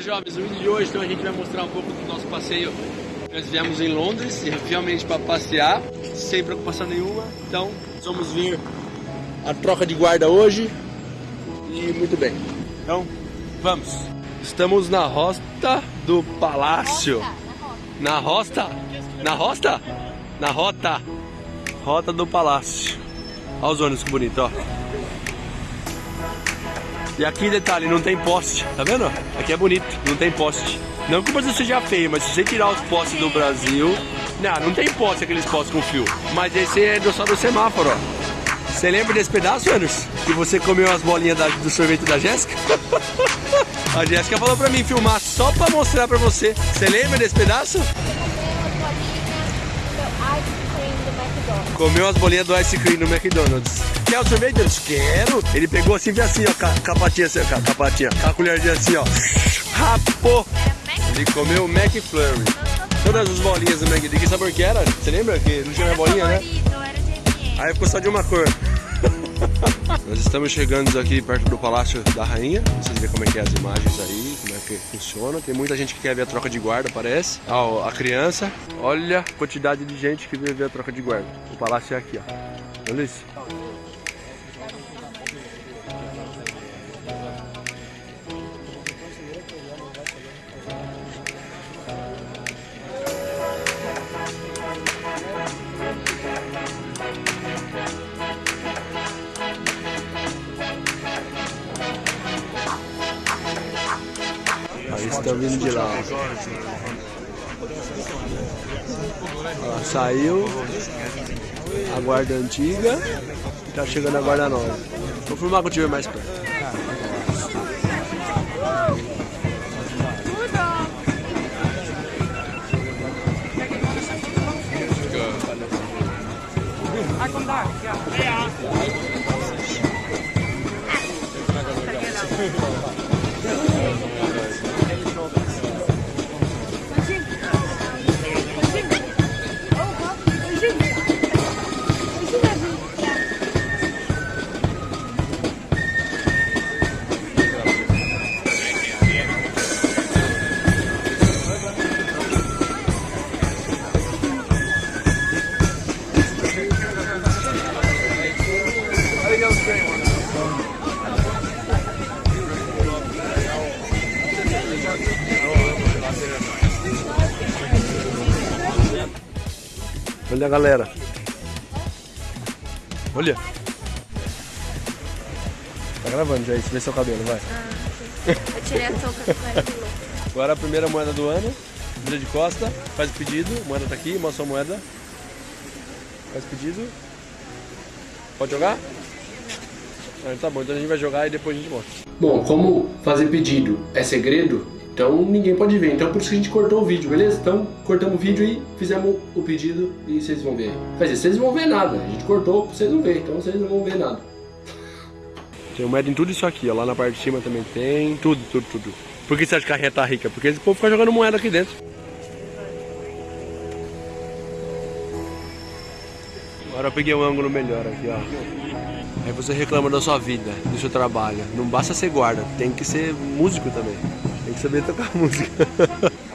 Jovens, o vídeo de hoje então a gente vai mostrar um pouco do nosso passeio. Nós viemos em Londres, realmente para passear, sem preocupação nenhuma. Então, vamos vir a troca de guarda hoje e muito bem. Então, vamos. Estamos na rota do palácio. Na rosta? Na rosta? Na rota. Rota do palácio. Olha os ônibus que bonito, ó. E aqui, detalhe, não tem poste, tá vendo? Aqui é bonito, não tem poste. Não que o Brasil seja feio, mas se você tirar os postes do Brasil... Não, não tem poste aqueles postes com fio. Mas esse é só do semáforo, ó. Você lembra desse pedaço, Anderson? Que você comeu as bolinhas da, do sorvete da Jéssica? A Jéssica falou pra mim filmar só pra mostrar pra você. Você lembra desse pedaço? Comeu as bolinhas do ice cream no McDonald's. Quer o sorvete? Eu disse, quero. Ele pegou assim, assim, ó, com a patinha assim, com a patinha, com a colherzinha assim, ó. Rapou. Ele comeu o McFlurry. Todas as bolinhas do McDonald's. Que sabor que era? Você lembra que não tinha mais bolinha, né? Aí ficou só de uma cor. Nós estamos chegando aqui perto do Palácio da Rainha. Vocês verem como é que é as imagens aí, como é que funciona. Tem muita gente que quer ver a troca de guarda, parece. Ó, a criança. Olha a quantidade de gente que veio ver a troca de guarda. O palácio é aqui, ó. Olha isso. Estão vindo de lá. Ó, saiu a guarda antiga e tá chegando a guarda nova. Vou filmar quando tiver mais perto. Olha a galera. Olha. Tá gravando já isso, vê seu cabelo, vai. Eu tirei a touca do. Agora a primeira moeda do ano. Vira de costa, faz o pedido, a moeda tá aqui, mostra a moeda. Faz o pedido. Pode jogar? Ah, tá bom, então a gente vai jogar e depois a gente mostra. Bom, como fazer pedido é segredo, então ninguém pode ver. Então por isso que a gente cortou o vídeo, beleza? Então cortamos o vídeo e fizemos o pedido e vocês vão ver. Quer dizer, vocês não vão ver nada. A gente cortou vocês não verem, então vocês não vão ver nada. Tem moeda em tudo isso aqui, ó. Lá na parte de cima também tem. Tudo, tudo, tudo. Por que você acha que a reta tá rica? Porque esse povo fica jogando moeda aqui dentro. Agora eu peguei um ângulo melhor aqui, ó. Aí você reclama da sua vida, do seu trabalho. Não basta ser guarda, tem que ser músico também. Tem que saber tocar música.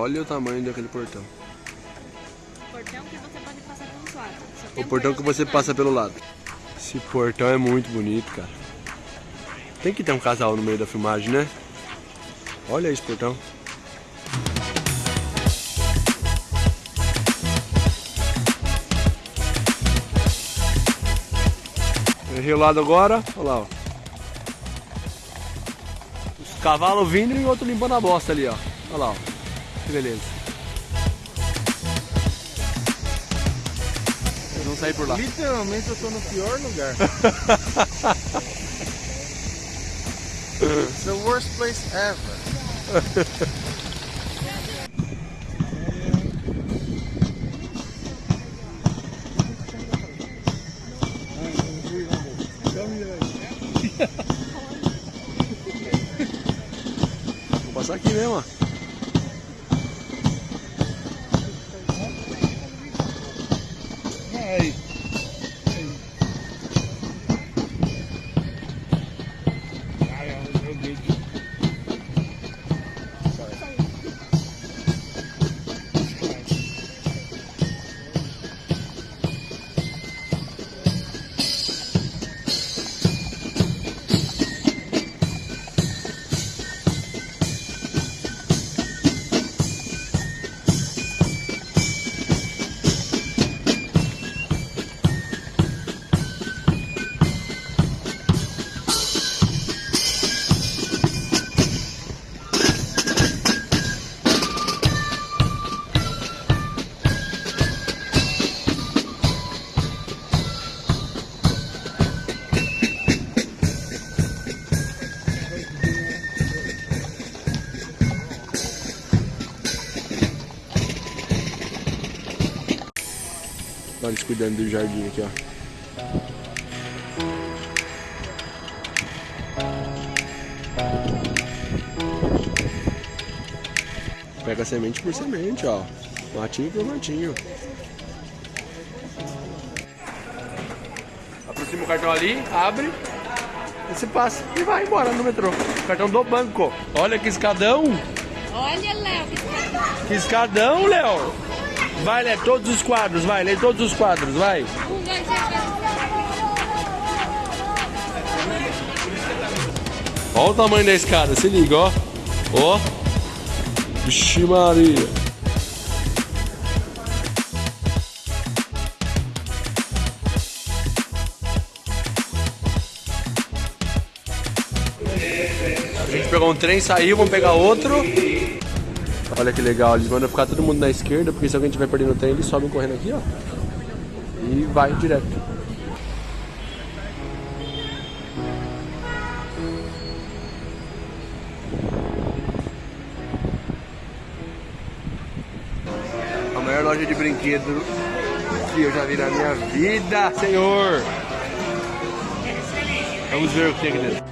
Olha o tamanho daquele portão. Portão que você pode passar pelos lados. O portão que você passa pelo lado. Esse portão é muito bonito, cara. Tem que ter um casal no meio da filmagem, né? Olha esse portão. Errei o lado agora, olha lá, ó. Os cavalos vindo e o outro limpando a bosta ali, ó. Olha lá, ó. Que beleza. Eles vão sair por lá. Literalmente eu tô no pior lugar. It's the worst place ever. Vou passar aqui mesmo, ó. Cuidando do jardim aqui, ó. Pega semente por semente, ó. Matinho por matinho. Aproxima o cartão ali, abre. E você passa e vai embora no metrô. Cartão do banco. Olha que escadão. Olha, Léo, que escadão. Que escadão, Léo. Vai ler todos os quadros, vai, lê todos os quadros, vai. Olha o tamanho da escada, se liga, ó. Ó. Vixe Maria. A gente pegou um trem, saiu, vamos pegar outro. Olha que legal, eles mandam ficar todo mundo na esquerda, porque se alguém estiver perdendo o trem, eles sobem correndo aqui, ó. E vai direto. A maior loja de brinquedo que eu já vi na minha vida, senhor. Vamos ver o que tem aqui dentro.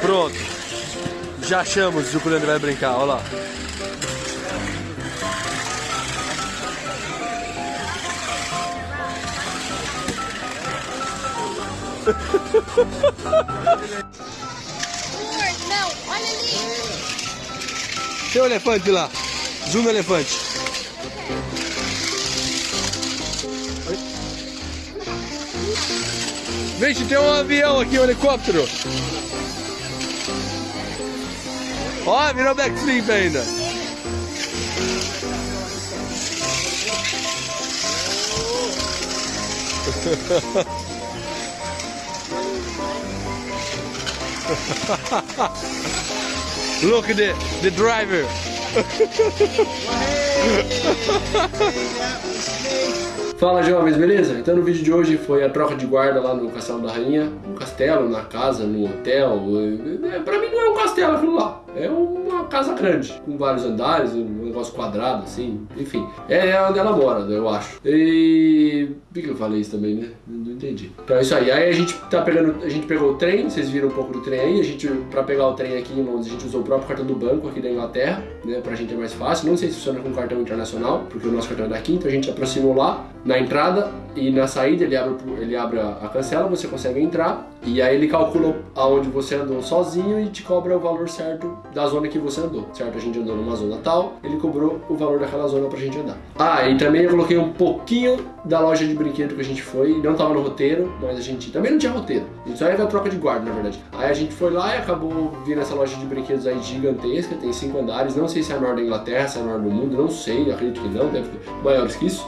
Pronto. Já achamos o que o Leandro vai brincar, olha lá. Não, olha ali. Tem um elefante lá. Zoom elefante. Gente, tem um avião aqui, um helicóptero. Ó, virou backflip ainda. Look at the, the driver. Fala jovens, beleza? Então no vídeo de hoje foi a troca de guarda lá no Castelo da Rainha, no castelo, na casa, no hotel. É, Pra mim não é um castelo aquilo lá, é uma casa grande, com vários andares, um negócio quadrado assim, enfim. É onde ela mora, eu acho. E. Por que eu falei isso também, né? Não entendi. Então é isso aí. Aí a gente tá pegando. A gente pegou o trem, vocês viram um pouco do trem aí. A gente, pra pegar o trem aqui em Londres, a gente usou o próprio cartão do banco aqui da Inglaterra, né? Pra gente é mais fácil. Não sei se funciona com cartão internacional, porque o nosso cartão é daqui, então a gente aproximou lá na entrada e na saída ele abre, ele abre a, cancela, você consegue entrar e aí ele calcula aonde você andou sozinho e te cobra o valor certo da zona que você andou, certo? A gente andou numa zona tal, ele cobrou o valor daquela zona pra gente andar. Ah, e também eu coloquei um pouquinho da loja de brinquedo que a gente foi, não tava no roteiro, mas a gente também não tinha roteiro. A gente só ia ver a troca de guarda, na verdade. Aí a gente foi lá e acabou vindo essa loja de brinquedos aí gigantesca, tem cinco andares, não sei se é a maior da Inglaterra, se é a maior do mundo, não sei, acredito que não, deve ter maiores que isso.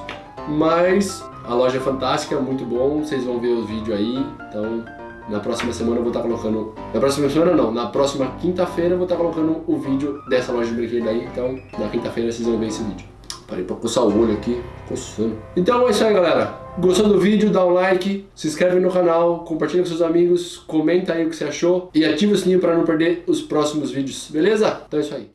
Mas a loja é fantástica, muito bom, vocês vão ver o vídeo aí, então na próxima semana eu vou estar colocando. Na próxima semana não, na próxima quinta-feira eu vou estar colocando o vídeo dessa loja de brinquedo aí. Então na quinta-feira vocês vão ver esse vídeo. Parei pra coçar o olho aqui, coçando. Então é isso aí, galera. Gostou do vídeo? Dá um like, se inscreve no canal, compartilha com seus amigos, comenta aí o que você achou e ativa o sininho para não perder os próximos vídeos, beleza? Então é isso aí.